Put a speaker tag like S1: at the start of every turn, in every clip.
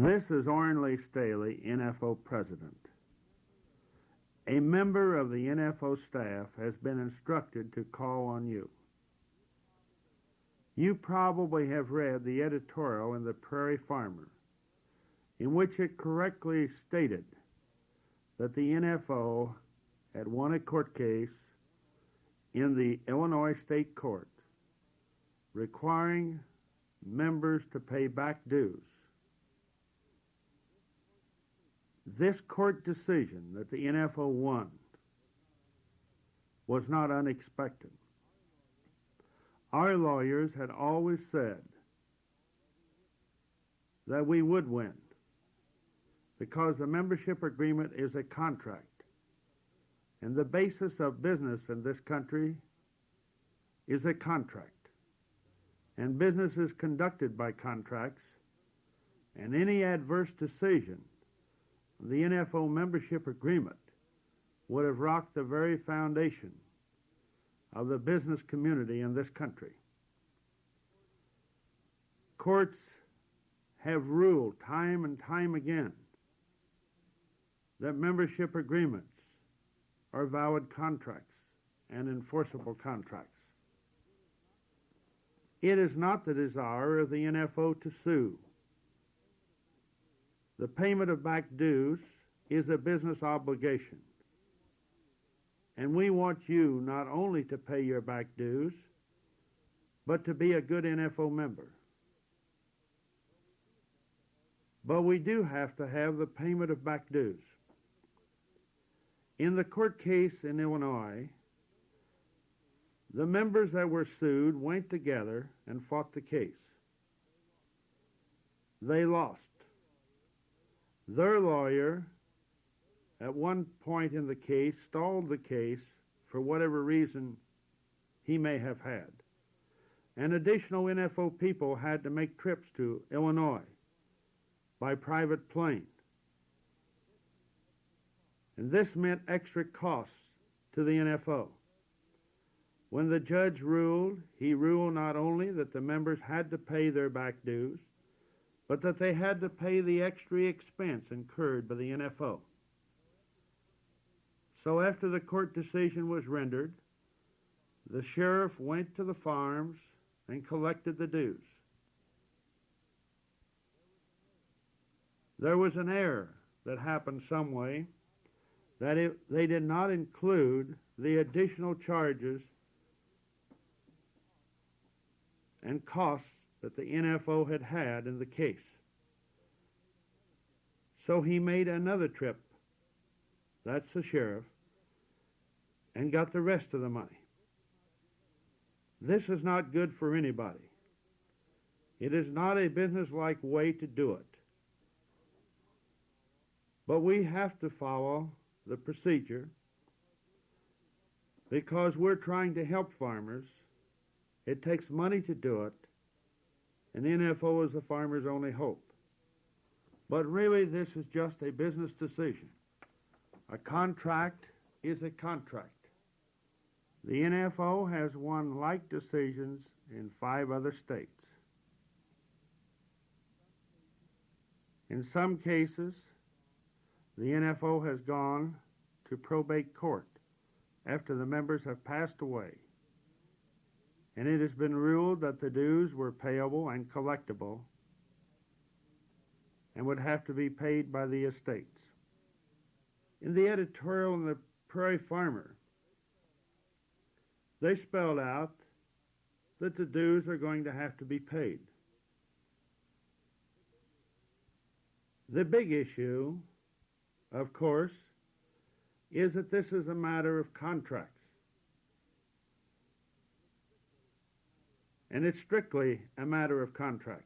S1: This is Oren Lee Staley, NFO President. A member of the NFO staff has been instructed to call on you. You probably have read the editorial in the Prairie Farmer, in which it correctly stated that the NFO had won a court case in the Illinois State Court requiring members to pay back dues. This court decision that the NFO won was not unexpected. Our lawyers had always said that we would win because the membership agreement is a contract. And the basis of business in this country is a contract. And business is conducted by contracts. And any adverse decision the NFO membership agreement would have rocked the very foundation of the business community in this country. Courts have ruled time and time again that membership agreements are valid contracts and enforceable contracts. It is not the desire of the NFO to sue. The payment of back dues is a business obligation. And we want you not only to pay your back dues, but to be a good NFO member. But we do have to have the payment of back dues. In the court case in Illinois, the members that were sued went together and fought the case. They lost. Their lawyer, at one point in the case, stalled the case for whatever reason he may have had. And additional NFO people had to make trips to Illinois by private plane. And this meant extra costs to the NFO. When the judge ruled, he ruled not only that the members had to pay their back dues, but that they had to pay the extra expense incurred by the NFO. So after the court decision was rendered, the sheriff went to the farms and collected the dues. There was an error that happened some way that it, they did not include the additional charges and costs that the NFO had had in the case. So he made another trip, that's the sheriff, and got the rest of the money. This is not good for anybody. It is not a businesslike way to do it. But we have to follow the procedure because we're trying to help farmers. It takes money to do it, and NFO is the farmer's only hope. But really, this is just a business decision. A contract is a contract. The NFO has won like decisions in five other states. In some cases, the NFO has gone to probate court after the members have passed away, and it has been ruled that the dues were payable and collectible and would have to be paid by the estates. In the editorial in the Prairie Farmer, they spelled out that the dues are going to have to be paid. The big issue, of course, is that this is a matter of contracts. And it's strictly a matter of contracts.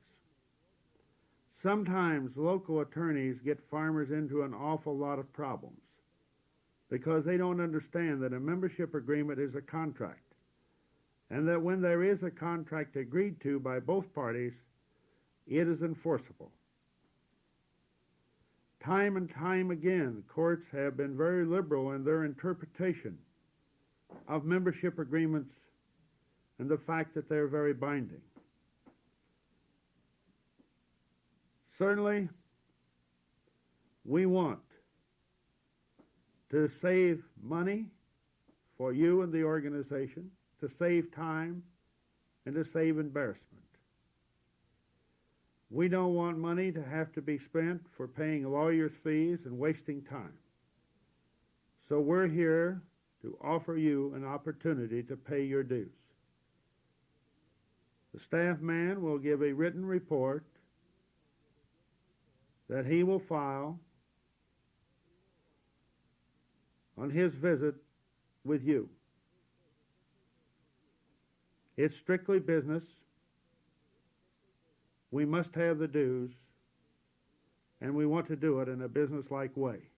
S1: Sometimes local attorneys get farmers into an awful lot of problems because they don't understand that a membership agreement is a contract and that when there is a contract agreed to by both parties, it is enforceable. Time and time again, courts have been very liberal in their interpretation of membership agreements and the fact that they're very binding. Certainly, We want to save money for you and the organization, to save time, and to save embarrassment. We don't want money to have to be spent for paying lawyers' fees and wasting time. So we're here to offer you an opportunity to pay your dues. The staff man will give a written report that he will file on his visit with you. It's strictly business. We must have the dues, and we want to do it in a businesslike way.